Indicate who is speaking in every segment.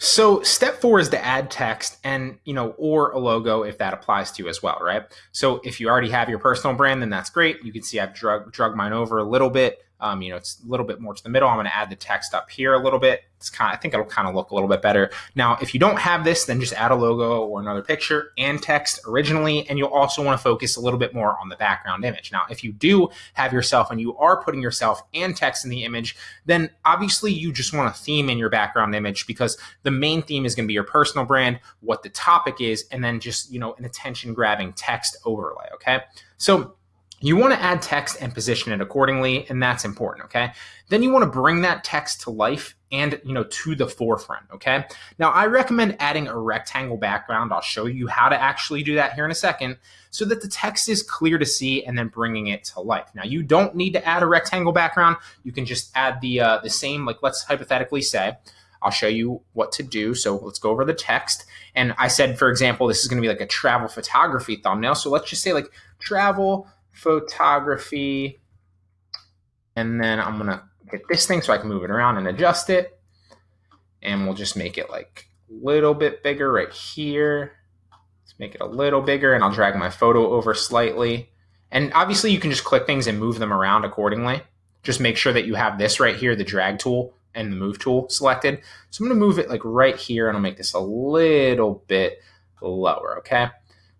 Speaker 1: So step four is to add text and, you know, or a logo if that applies to you as well, right? So if you already have your personal brand, then that's great. You can see I've drug, drug mine over a little bit. Um, you know, it's a little bit more to the middle. I'm going to add the text up here a little bit. It's kind of, I think it'll kind of look a little bit better. Now, if you don't have this, then just add a logo or another picture and text originally. And you'll also want to focus a little bit more on the background image. Now, if you do have yourself and you are putting yourself and text in the image, then obviously you just want a theme in your background image because the main theme is going to be your personal brand, what the topic is, and then just, you know, an attention grabbing text overlay. Okay. So you want to add text and position it accordingly, and that's important, okay? Then you want to bring that text to life and, you know, to the forefront, okay? Now, I recommend adding a rectangle background. I'll show you how to actually do that here in a second so that the text is clear to see and then bringing it to life. Now, you don't need to add a rectangle background. You can just add the, uh, the same, like let's hypothetically say, I'll show you what to do. So let's go over the text. And I said, for example, this is going to be like a travel photography thumbnail. So let's just say like travel photography. And then I'm going to get this thing so I can move it around and adjust it. And we'll just make it like a little bit bigger right here. Let's make it a little bigger and I'll drag my photo over slightly. And obviously you can just click things and move them around accordingly. Just make sure that you have this right here, the drag tool and the move tool selected. So I'm to move it like right here and I'll make this a little bit lower, okay?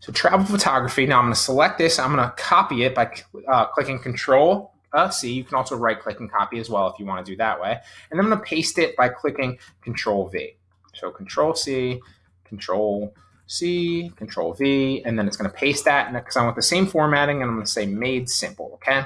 Speaker 1: So travel photography. Now I'm going to select this. I'm going to copy it by uh, clicking Control uh, C. You can also right click and copy as well if you want to do that way. And I'm going to paste it by clicking Control V. So Control C, Control C, Control V, and then it's going to paste that because I want the same formatting and I'm going to say made simple. Okay.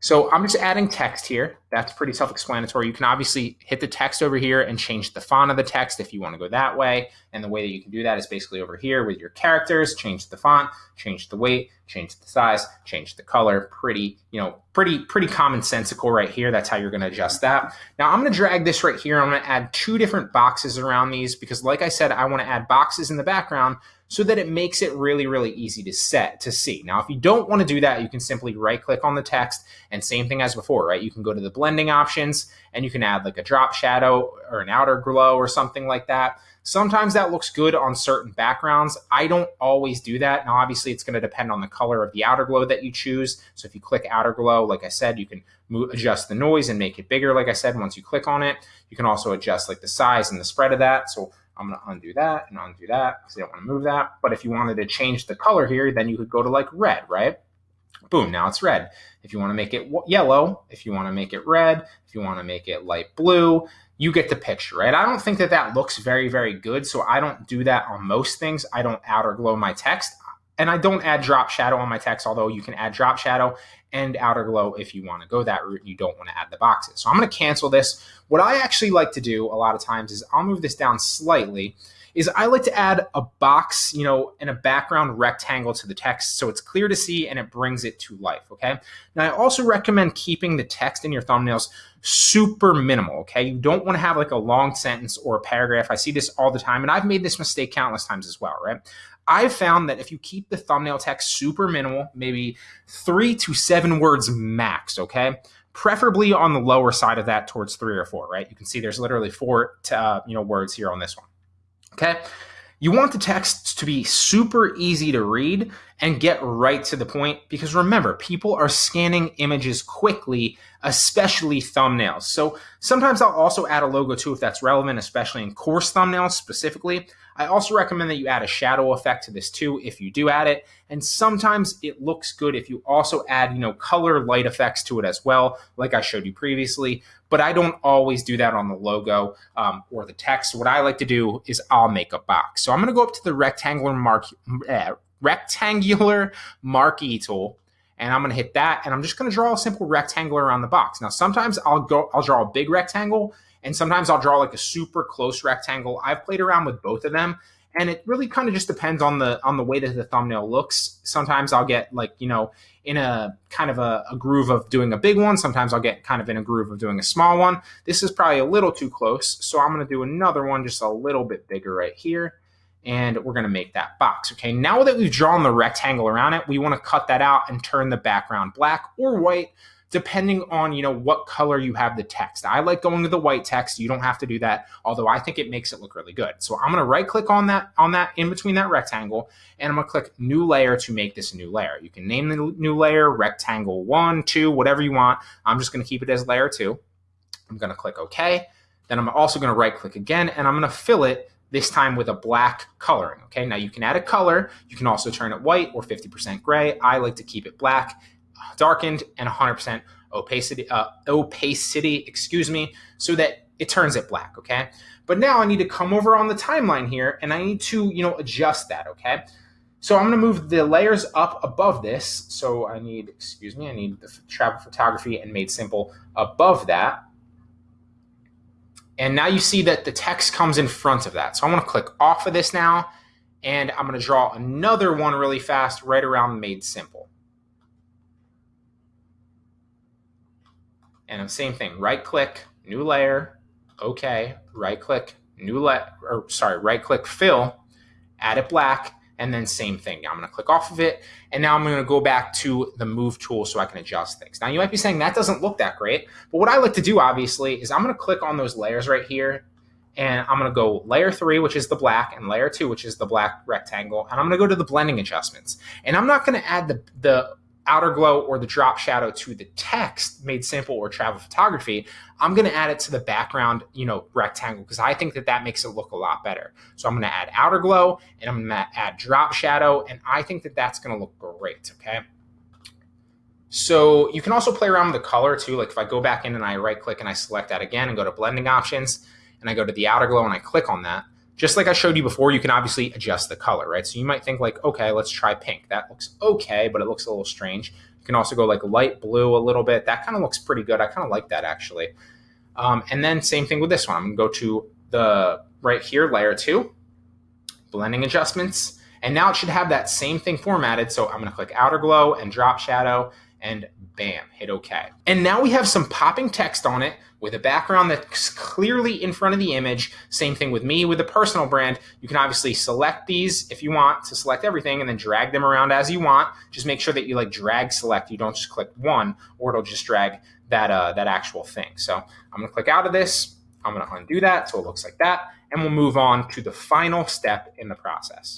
Speaker 1: So I'm just adding text here. That's pretty self-explanatory. You can obviously hit the text over here and change the font of the text if you want to go that way. And the way that you can do that is basically over here with your characters, change the font, change the weight, change the size, change the color. Pretty, you know, pretty, pretty commonsensical right here. That's how you're going to adjust that. Now I'm going to drag this right here. I'm going to add two different boxes around these because like I said, I want to add boxes in the background so that it makes it really, really easy to set to see. Now, if you don't want to do that, you can simply right click on the text and same thing as before, right? You can go to the blending options and you can add like a drop shadow or an outer glow or something like that. Sometimes that looks good on certain backgrounds. I don't always do that. Now, obviously, it's going to depend on the color of the outer glow that you choose. So if you click outer glow, like I said, you can move, adjust the noise and make it bigger. Like I said, once you click on it, you can also adjust like the size and the spread of that. So I'm going to undo that and undo that because I don't want to move that. But if you wanted to change the color here, then you could go to like red, right? Boom, now it's red. If you want to make it yellow, if you want to make it red, if you want to make it light blue, you get the picture, right? I don't think that that looks very, very good. So I don't do that on most things. I don't outer glow my text. And I don't add drop shadow on my text, although you can add drop shadow and outer glow if you want to go that route you don't want to add the boxes. So I'm going to cancel this. What I actually like to do a lot of times is I'll move this down slightly is I like to add a box, you know, and a background rectangle to the text so it's clear to see and it brings it to life, okay? Now I also recommend keeping the text in your thumbnails super minimal, okay? You don't want to have like a long sentence or a paragraph. I see this all the time and I've made this mistake countless times as well, right? I've found that if you keep the thumbnail text super minimal, maybe three to seven words max, okay? Preferably on the lower side of that towards three or four, right? You can see there's literally four to, uh, you know words here on this one. Okay. You want the text to be super easy to read and get right to the point because remember, people are scanning images quickly, especially thumbnails. So sometimes I'll also add a logo too if that's relevant, especially in course thumbnails specifically. I also recommend that you add a shadow effect to this too if you do add it. And sometimes it looks good if you also add, you know, color light effects to it as well, like I showed you previously. But I don't always do that on the logo um, or the text. What I like to do is I'll make a box. So I'm going to go up to the rectangular mark, uh, rectangular marquee tool and I'm going to hit that and I'm just going to draw a simple rectangle around the box. Now, sometimes I'll go, I'll draw a big rectangle and sometimes I'll draw like a super close rectangle. I've played around with both of them and it really kind of just depends on the on the way that the thumbnail looks. Sometimes I'll get like, you know, in a kind of a, a, groove of doing a big one. Sometimes I'll get kind of in a groove of doing a small one. This is probably a little too close. So I'm going to do another one just a little bit bigger right here. And we're going to make that box. Okay, now that we've drawn the rectangle around it, we want to cut that out and turn the background black or white depending on you know what color you have the text. I like going to the white text. You don't have to do that, although I think it makes it look really good. So I'm going to right click on that on that in between that rectangle, and I'm to click new layer to make this a new layer. You can name the new layer rectangle one, two, whatever you want. I'm just going to keep it as layer two. I'm going to click OK. Then I'm also going to right click again, and I'm going to fill it this time with a black coloring. Okay, now you can add a color. You can also turn it white or 50% gray. I like to keep it black darkened and 100% opacity, uh, opacity, excuse me, so that it turns it black, okay? But now I need to come over on the timeline here and I need to, you know, adjust that, okay? So I'm gonna move the layers up above this. So I need, excuse me, I need the travel photography and made simple above that. And now you see that the text comes in front of that. So I'm gonna click off of this now and I'm gonna draw another one really fast right around made simple. And the same thing, right click, new layer, okay, right click, new layer, or sorry, right click fill, add it black, and then same thing. Now I'm gonna click off of it, and now I'm gonna go back to the move tool so I can adjust things. Now you might be saying that doesn't look that great, but what I like to do obviously is I'm gonna click on those layers right here, and I'm gonna go layer three, which is the black, and layer two, which is the black rectangle, and I'm gonna go to the blending adjustments. And I'm not gonna add the, the outer glow or the drop shadow to the text made simple or travel photography, I'm going to add it to the background, you know, rectangle because I think that that makes it look a lot better. So I'm going to add outer glow and I'm going to add drop shadow and I think that that's going to look great, okay? So you can also play around with the color too. Like if I go back in and I right click and I select that again and go to blending options and I go to the outer glow and I click on that, just like I showed you before, you can obviously adjust the color, right? So you might think like, okay, let's try pink. That looks okay, but it looks a little strange. You can also go like light blue a little bit. That kind of looks pretty good. I kind of like that actually. Um, and then same thing with this one. I'm gonna go to the right here, layer two, blending adjustments. And now it should have that same thing formatted. So I'm gonna click outer glow and drop shadow and bam, hit okay. And now we have some popping text on it with a background that's clearly in front of the image. Same thing with me with the personal brand. You can obviously select these if you want to select everything and then drag them around as you want. Just make sure that you like drag select. You don't just click one or it'll just drag that, uh, that actual thing. So I'm gonna click out of this. I'm gonna undo that so it looks like that. And we'll move on to the final step in the process.